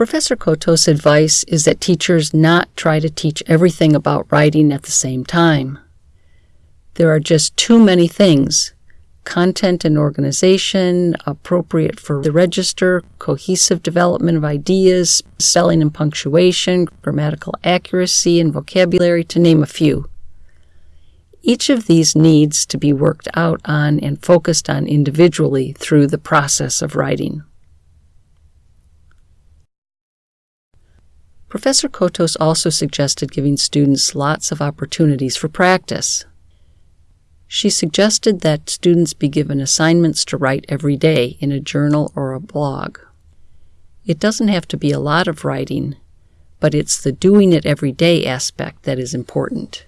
Professor Cotos' advice is that teachers not try to teach everything about writing at the same time. There are just too many things content and organization, appropriate for the register, cohesive development of ideas, spelling and punctuation, grammatical accuracy, and vocabulary, to name a few. Each of these needs to be worked out on and focused on individually through the process of writing. Professor Cotos also suggested giving students lots of opportunities for practice. She suggested that students be given assignments to write every day in a journal or a blog. It doesn't have to be a lot of writing, but it's the doing it every day aspect that is important.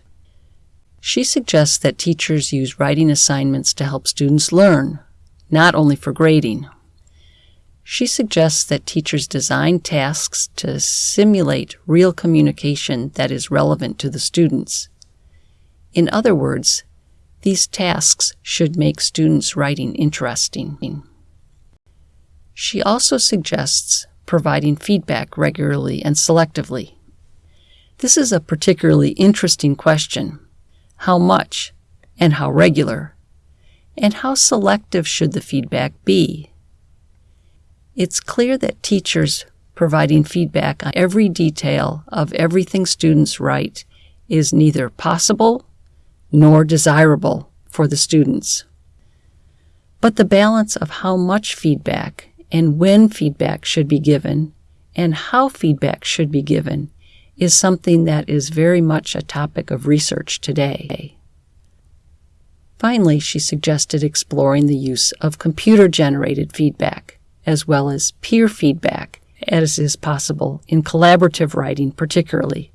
She suggests that teachers use writing assignments to help students learn, not only for grading. She suggests that teachers design tasks to simulate real communication that is relevant to the students. In other words, these tasks should make students' writing interesting. She also suggests providing feedback regularly and selectively. This is a particularly interesting question. How much and how regular? And how selective should the feedback be? It's clear that teachers providing feedback on every detail of everything students write is neither possible nor desirable for the students. But the balance of how much feedback and when feedback should be given and how feedback should be given is something that is very much a topic of research today. Finally, she suggested exploring the use of computer generated feedback as well as peer feedback, as is possible in collaborative writing, particularly.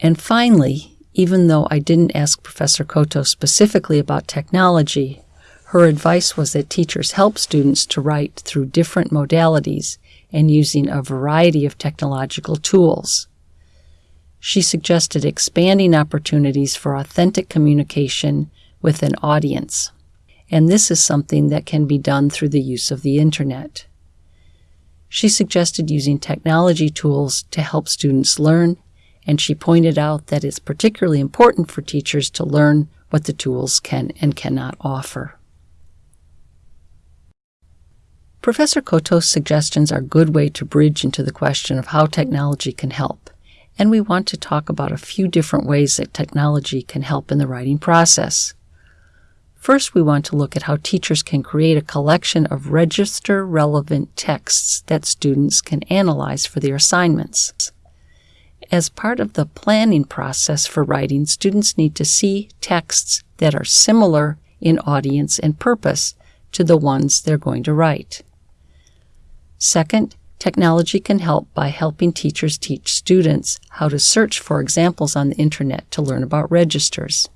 And finally, even though I didn't ask Professor Cotos specifically about technology, her advice was that teachers help students to write through different modalities and using a variety of technological tools. She suggested expanding opportunities for authentic communication with an audience and this is something that can be done through the use of the internet. She suggested using technology tools to help students learn, and she pointed out that it's particularly important for teachers to learn what the tools can and cannot offer. Professor Cotos' suggestions are a good way to bridge into the question of how technology can help, and we want to talk about a few different ways that technology can help in the writing process. First, we want to look at how teachers can create a collection of register relevant texts that students can analyze for their assignments. As part of the planning process for writing, students need to see texts that are similar in audience and purpose to the ones they're going to write. Second, technology can help by helping teachers teach students how to search for examples on the internet to learn about registers.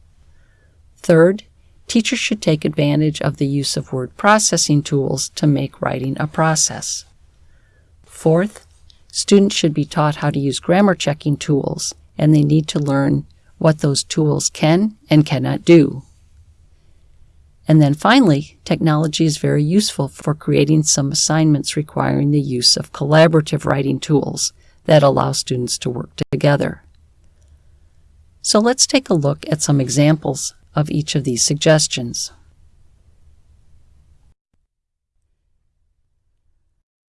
Third, teachers should take advantage of the use of word processing tools to make writing a process. Fourth, students should be taught how to use grammar checking tools, and they need to learn what those tools can and cannot do. And then finally, technology is very useful for creating some assignments requiring the use of collaborative writing tools that allow students to work together. So let's take a look at some examples of each of these suggestions.